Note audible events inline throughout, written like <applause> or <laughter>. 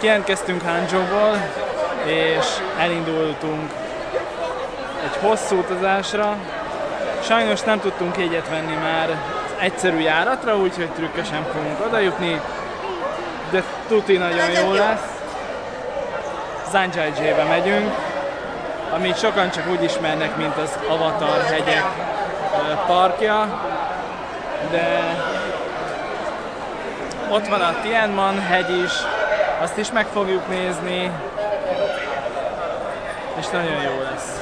Kijelentkeztünk Hangzhouból, és elindultunk egy hosszú utazásra. Sajnos nem tudtunk jegyet venni már egyszerű járatra, úgyhogy trükkösen fogunk odajutni, de tuti nagyon jó lesz. Zhangjiajie-be megyünk, amit sokan csak úgy ismernek, mint az Avatar hegyek parkja, de ott van a Tianman hegy is, azt is meg fogjuk nézni, és nagyon jó lesz.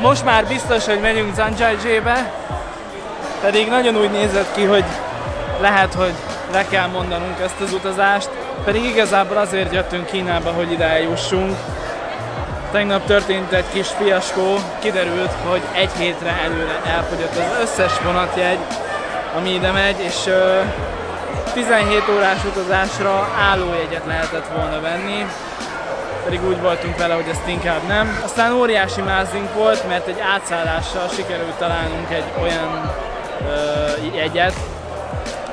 Most már biztos, hogy megyünk Zhangjiajie-be, pedig nagyon úgy nézett ki, hogy lehet, hogy le kell mondanunk ezt az utazást, pedig igazából azért jöttünk Kínába, hogy ide eljussunk. Tegnap történt egy kis fiaskó, kiderült, hogy egy hétre előre elfogyott az összes vonatjegy, ami ide megy, és 17 órás utazásra állójegyet lehetett volna venni, pedig úgy voltunk vele, hogy ezt inkább nem. Aztán óriási mázink volt, mert egy átszállással sikerült találnunk egy olyan ö, jegyet,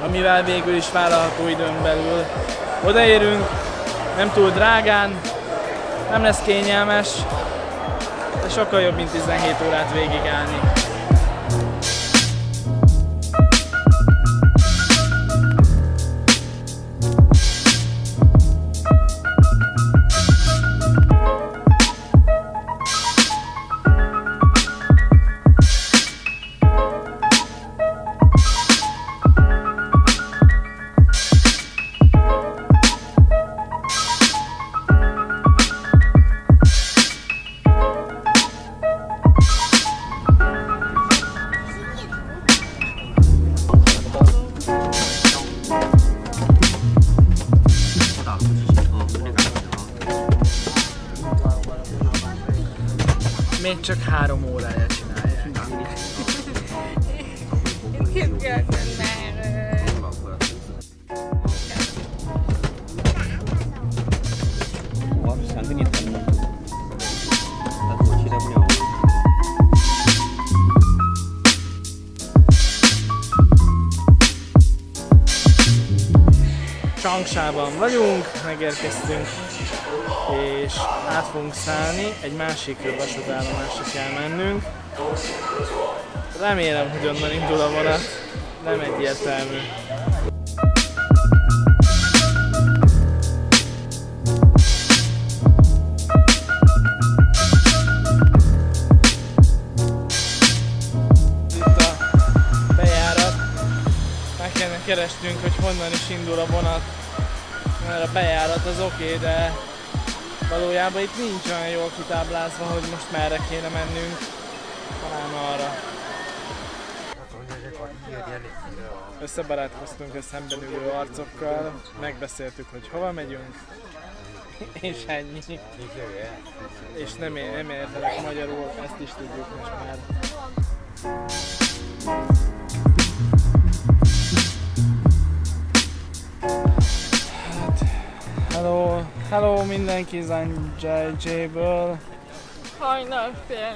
amivel végül is vállalható időn belül odaérünk, nem túl drágán, nem lesz kényelmes, de sokkal jobb, mint 17 órát végigállni. csinálja, csinálja. Én képzeltem már. Changsában vagyunk, megérkeztünk és át fogunk szállni, egy másik vasútállomásra kell mennünk. Remélem, hogy onnan indul a vonat, nem egyértelmű. Keresnünk, hogy honnan is indul a vonat, mert a bejárat az oké, okay, de valójában itt nincs olyan jól kitáblázva, hogy most merre kéne mennünk, talán arra. Összebarátkoztunk a szemben ülő arcokkal, megbeszéltük, hogy hova megyünk, és ennyi. És nem, é- nem értelek magyarul, ezt is tudjuk most már. Hello, mindenki Zanjay-ből. Hajnal fél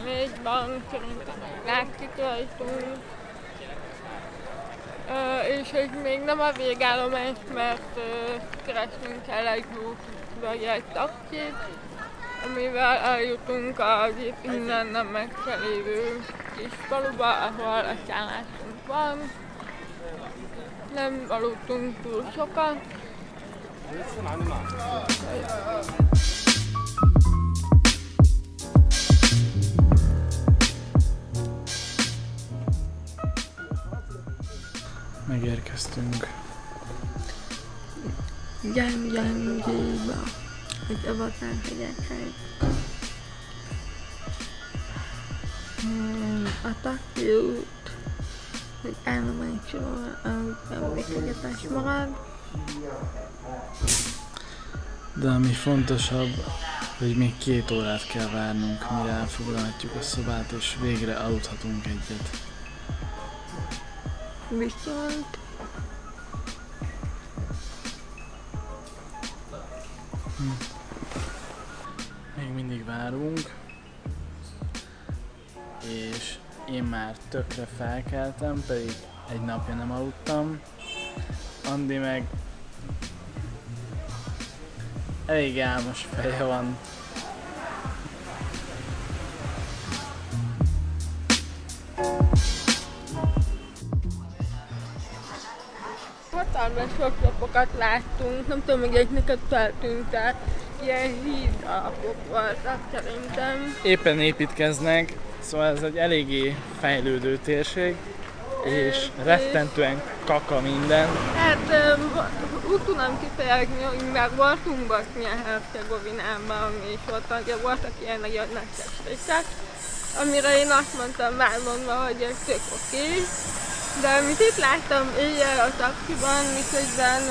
szerintem látszik rajtunk. Ö, és hogy még nem a végállomás, mert ö, keresnünk kell egy bút, vagy egy taxit, amivel eljutunk az itt innen nem messze lévő kis faluba, ahol a szállásunk van. Nem aludtunk túl sokat. Megérkeztünk. Gyang Gyangjiba, egy avatar hegyekhez. Hmm, A taxi út, hogy állomásról, ahogy emlékezetes marad. De ami fontosabb, hogy még két órát kell várnunk, mire elfoglalhatjuk a szobát, és végre aludhatunk egyet. Viszont Még mindig várunk. és én már tökre felkeltem, pedig egy napja nem aludtam. Andi meg elég álmos feje van. Hatalmas lapokat láttunk, nem tudom, hogy egy neked feltűnt el. Ilyen híd alapok voltak szerintem. Éppen építkeznek, szóval ez egy eléggé fejlődő térség, és rettentően kaka minden. Hát úgy tudom kifejezni, hogy már voltunk Bosznia-Hercegovinában, és ott ugye voltak ilyen nagyon nagy testékek, amire én azt mondtam már mondva, hogy ez tök oké. Okay. De amit itt láttam éjjel a taxiban, miközben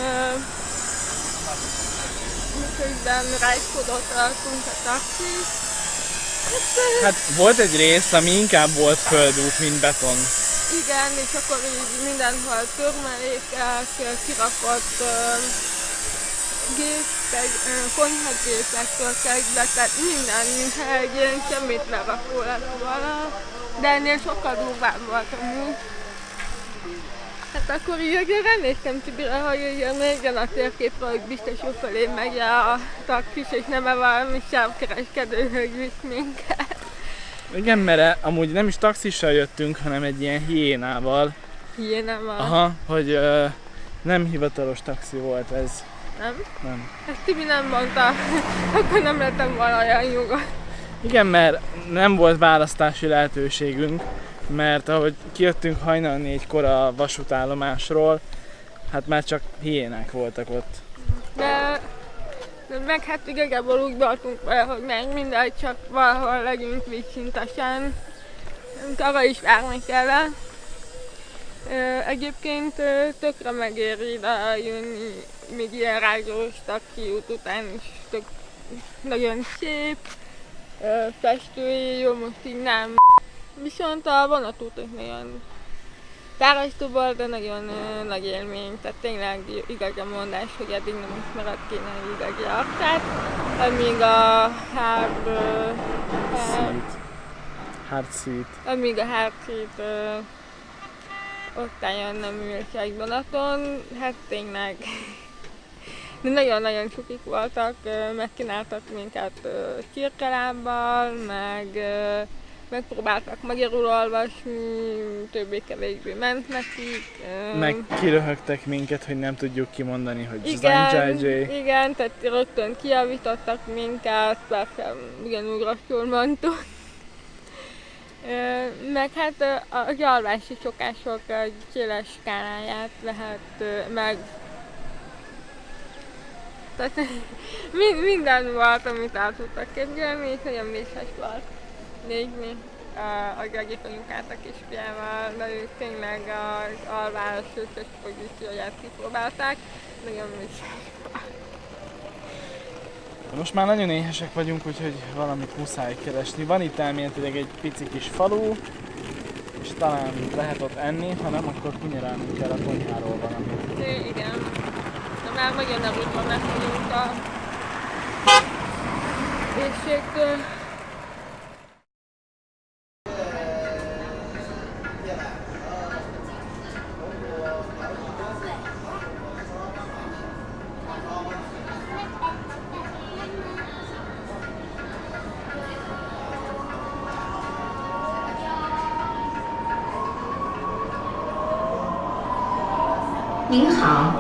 miközben rajzkodott rajtunk a taxi, hát, Hát volt egy rész, ami inkább volt földút, mint beton. Igen, és akkor így mindenhol törmelékek, kirakott gépek, konyhagépektől kezdve, tehát minden, mintha ilyen semmit lerakó lett volna. De ennél sokkal durvább volt amúgy. Hát akkor így ránéztem Tibire, hogy ugye nézzen a térképről, hogy biztos felé megy a taxis, és nem -e valami sávkereskedő, hogy visz minket. Igen, mert amúgy nem is taxissal jöttünk, hanem egy ilyen hiénával. Van. Aha, hogy ö, nem hivatalos taxi volt ez. Nem? Nem. Ezt Tibi nem mondta, <laughs> akkor nem lettem volna olyan nyugodt. Igen, mert nem volt választási lehetőségünk, mert ahogy kijöttünk hajnal négykor a vasútállomásról, hát már csak hiénák voltak ott. De meg hát igazából úgy voltunk vele, hogy meg mindegy, csak valahol legyünk vízszintesen. Arra is várni kellett. Egyébként tökre megéri ide eljönni, még ilyen rágyós taxi út után is tök, nagyon szép, festői, jó, most így nem. Viszont a vonatút is nagyon fárasztó volt, de nagyon ö, nagy élmény, tehát tényleg igaz a mondás, hogy eddig nem ismered kéne idegi arcát, amíg a hár Szít. Hard seat. amíg a hátszét ö, osztályon nem ült egy vonaton, hát tényleg. De nagyon-nagyon csukik voltak, megkínáltak minket csirkelábbal, meg megpróbáltak magyarul olvasni, többé-kevésbé ment nekik. Meg kiröhögtek minket, hogy nem tudjuk kimondani, hogy igen, igen, tehát rögtön kiavítottak minket, persze ugyanúgy rosszul mondtuk. Meg hát ö, a gyalvási szokások széles skáláját lehet meg tehát <laughs> mi- minden volt, amit el tudtak képzelni, és nagyon vészes volt nézni a, a Gagik anyukát a kisfiával, de ők tényleg az alvás összes pozícióját kipróbálták, nagyon vészes Most már nagyon éhesek vagyunk, úgyhogy valamit muszáj keresni. Van itt elméletileg egy pici kis falu, és talán lehet ott enni, ha nem, akkor kunyarálnunk kell a konyháról valamit. É, igen. De már nagyon nem úgy van megfogyunk a éjségtől. 好